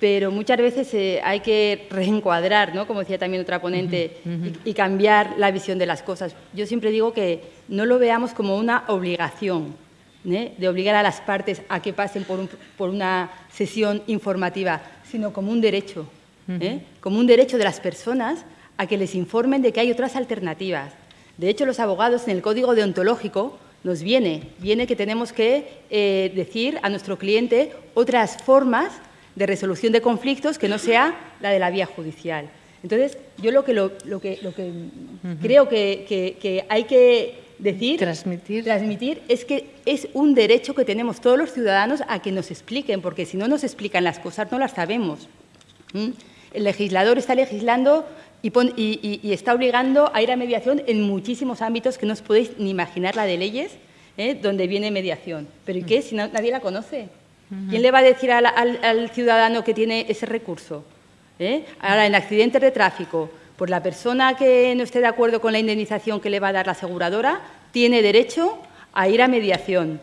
pero muchas veces eh, hay que reencuadrar, ¿no? como decía también otra ponente, y, cambiar la visión de las cosas. Yo siempre digo que no lo veamos como una obligación, de obligar a las partes a que pasen por una sesión informativa, sino como un derecho. ¿Eh? como un derecho de las personas a que les informen de que hay otras alternativas. De hecho, los abogados en el código deontológico nos viene, viene que tenemos que eh, decir a nuestro cliente otras formas de resolución de conflictos que no sea la de la vía judicial. Entonces, yo lo que, lo, que, lo que creo que, hay que decir, transmitir. transmitir, es que es un derecho que tenemos todos los ciudadanos a que nos expliquen, porque si no nos explican las cosas no las sabemos el legislador está legislando y, está obligando a ir a mediación en muchísimos ámbitos que no os podéis ni imaginar la de leyes, ¿eh? donde viene mediación. ¿Pero y qué? Si nadie la conoce. ¿Quién le va a decir al, ciudadano que tiene ese recurso? ¿Eh? Ahora, en accidentes de tráfico, pues la persona que no esté de acuerdo con la indemnización que le va a dar la aseguradora tiene derecho a ir a mediación.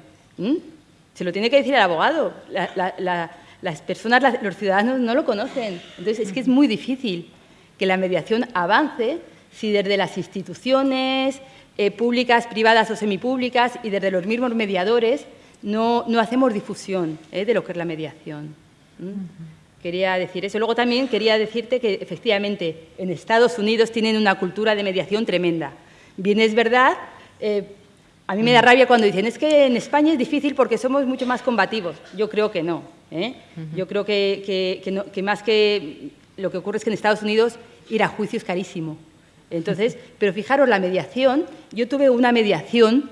Se lo tiene que decir el abogado. la, las personas, los ciudadanos no lo conocen. Entonces, es que es muy difícil que la mediación avance si desde las instituciones eh, públicas, privadas o semipúblicas y desde los mismos mediadores no, hacemos difusión eh, de lo que es la mediación. Quería decir eso. Luego también quería decirte que efectivamente en Estados Unidos tienen una cultura de mediación tremenda. Bien es verdad, eh, a mí me da rabia cuando dicen es que en España es difícil porque somos mucho más combativos. Yo creo que no. ¿eh? Yo creo que, más que lo que ocurre es que en Estados Unidos ir a juicio es carísimo. Entonces, pero fijaros, la mediación, yo tuve una mediación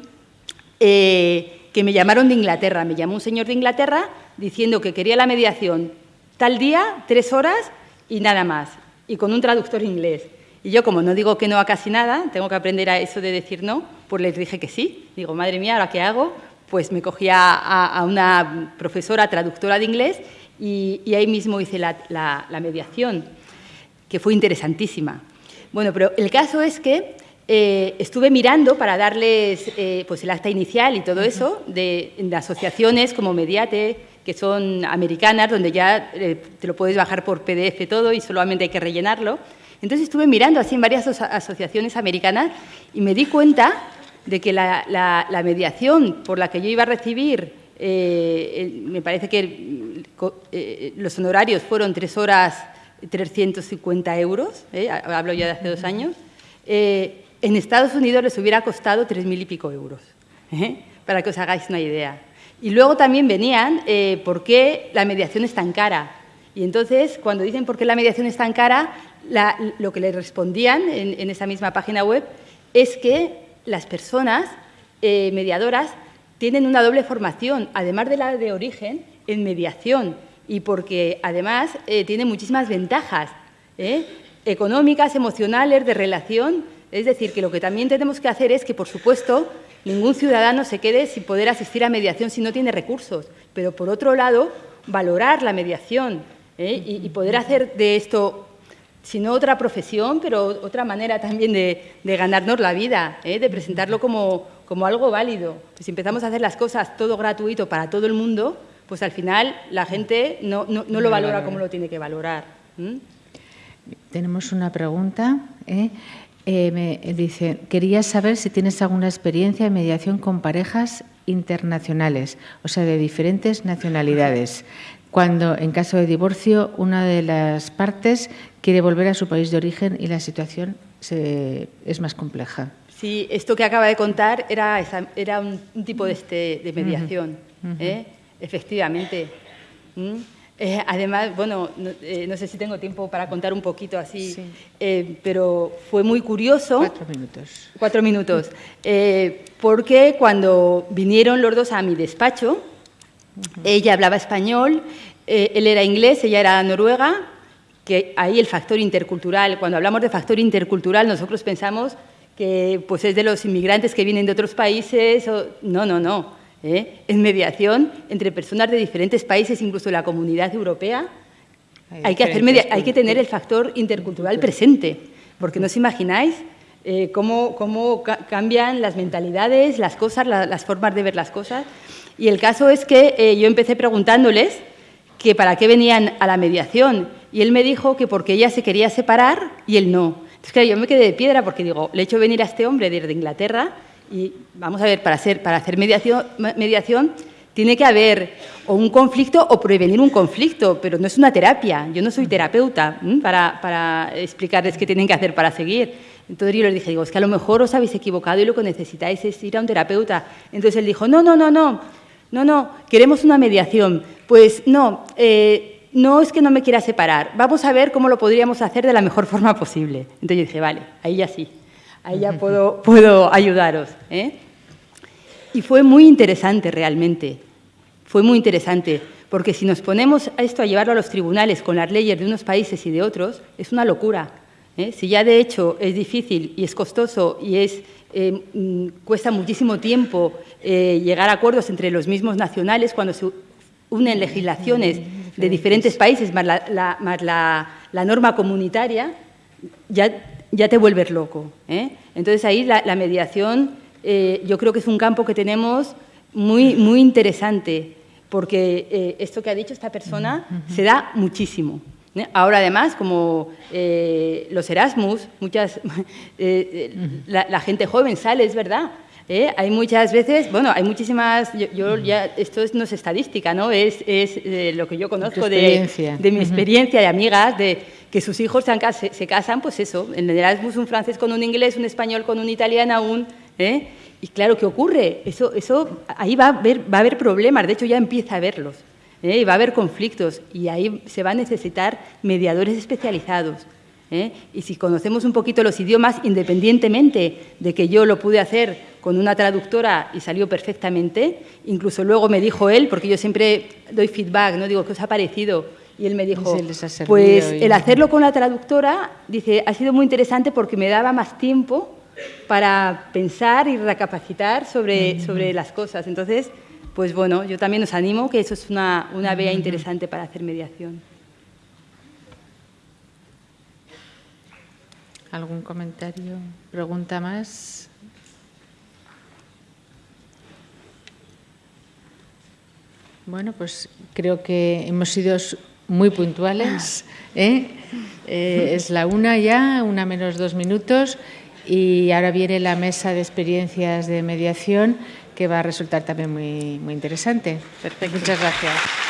eh, que me llamaron de Inglaterra, me llamó un señor de Inglaterra diciendo que quería la mediación tal día, tres horas y nada más, y con un traductor inglés. Y yo, como no digo que no a casi nada, tengo que aprender a eso de decir no, pues les dije que sí. Digo, madre mía, ¿ahora qué hago? pues me cogí a, una profesora traductora de inglés y, ahí mismo hice la, mediación, que fue interesantísima. Bueno, pero el caso es que eh, estuve mirando para darles eh, pues el acta inicial y todo eso de, asociaciones como Mediate, que son americanas, donde ya eh, te lo puedes bajar por PDF todo y solamente hay que rellenarlo. Entonces estuve mirando así en varias asociaciones americanas y me di cuenta de que la, mediación por la que yo iba a recibir, eh, me parece que eh, los honorarios fueron tres horas 350 euros, eh, hablo ya de hace dos años, en Estados Unidos les hubiera costado tres mil y pico euros, para que os hagáis una idea. Y luego también venían por qué la mediación es tan cara. Y entonces, cuando dicen por qué la mediación es tan cara, lo que les respondían en esa misma página web es que las personas eh, mediadoras tienen una doble formación, además de la de origen, en mediación y porque además eh, tiene muchísimas ventajas ¿eh? económicas, emocionales, de relación. Es decir, que lo que también tenemos que hacer es que, por supuesto, ningún ciudadano se quede sin poder asistir a mediación si no tiene recursos. Pero, por otro lado, valorar la mediación y, poder hacer de esto sino otra profesión, pero otra manera también de, ganarnos la vida, ¿eh? de presentarlo como, como algo válido. Pues si empezamos a hacer las cosas todo gratuito para todo el mundo, pues al final la gente no, no, lo valora como lo tiene que valorar. Tenemos una pregunta. ¿eh? Eh, me dice, quería saber si tienes alguna experiencia en mediación con parejas internacionales, o sea, de diferentes nacionalidades, cuando en caso de divorcio una de las partes quiere volver a su país de origen y la situación es más compleja. Sí, esto que acaba de contar era, era un, tipo de, este, de mediación, ¿eh? efectivamente. ¿Mm? Eh, además, bueno, eh, no, sé si tengo tiempo para contar un poquito así, pero fue muy curioso. Cuatro minutos. Cuatro minutos. porque cuando vinieron los dos a mi despacho, ella hablaba español, él era inglés, ella era noruega, que ahí el factor intercultural, cuando hablamos de factor intercultural, nosotros pensamos que pues es de los inmigrantes que vienen de otros países. No, no, no. ¿eh? Es mediación entre personas de diferentes países, incluso la comunidad europea. Hay, que, hacer hay que tener el factor intercultural presente, porque no os imagináis eh, cómo, cómo cambian las mentalidades, las cosas, las formas de ver las cosas. Y el caso es que eh, yo empecé preguntándoles que para qué venían a la mediación. Y él me dijo que porque ella se quería separar y él no. Entonces, claro, yo me quedé de piedra porque digo, le he hecho venir a este hombre desde Inglaterra y vamos a ver, para hacer, para hacer mediación, mediación tiene que haber o un conflicto o prevenir un conflicto, pero no es una terapia. Yo no soy terapeuta para, para, explicarles qué tienen que hacer para seguir. Entonces yo les dije, digo, es que a lo mejor os habéis equivocado y lo que necesitáis es ir a un terapeuta. Entonces él dijo, no, no, no, no, no, no, queremos una mediación. Pues no, eh, no es que no me quiera separar, vamos a ver cómo lo podríamos hacer de la mejor forma posible. Entonces yo dije, vale, ahí ya sí, ahí ya puedo, puedo ayudaros. ¿eh? Y fue muy interesante realmente, fue muy interesante, porque si nos ponemos a esto a llevarlo a los tribunales con las leyes de unos países y de otros, es una locura. ¿eh? Si ya de hecho es difícil y es costoso y es, eh, mm, cuesta muchísimo tiempo llegar a acuerdos entre los mismos nacionales cuando se unen legislaciones de diferentes países, más la, norma comunitaria, ya, ya te vuelves loco. ¿eh? Entonces ahí la, mediación eh, yo creo que es un campo que tenemos muy, muy interesante, porque eh, esto que ha dicho esta persona se da muchísimo. Ahora además, como los Erasmus, muchas, la, la, gente joven sale, es verdad, ¿eh? Hay muchas veces, bueno, hay muchísimas, yo, ya, esto no es estadística, ¿no? Es, es eh, lo que yo conozco de, de, mi experiencia de amigas, de que sus hijos se, se, casan, pues eso, en el Erasmus un francés con un inglés, un español con un italiano aún, ¿eh? Y claro, ¿qué ocurre? Eso, eso, ahí va a, haber, va a haber problemas, de hecho ya empieza a haberlos, ¿eh? y va a haber conflictos, y ahí se va a necesitar mediadores especializados. ¿Eh? Y si conocemos un poquito los idiomas, independientemente de que yo lo pude hacer con una traductora y salió perfectamente, incluso luego me dijo él, porque yo siempre doy feedback, no digo qué os ha parecido, y él me dijo, pues el hacerlo con la traductora, dice, ha sido muy interesante porque me daba más tiempo para pensar y recapacitar sobre, sobre las cosas. Entonces, pues bueno, yo también os animo que eso es una, una vía interesante para hacer mediación. ¿Algún comentario? ¿Pregunta más? Bueno, pues creo que hemos sido muy puntuales. ¿eh? Eh, es la una ya, una menos dos minutos, y ahora viene la mesa de experiencias de mediación que va a resultar también muy, muy interesante. Perfecto. Muchas gracias.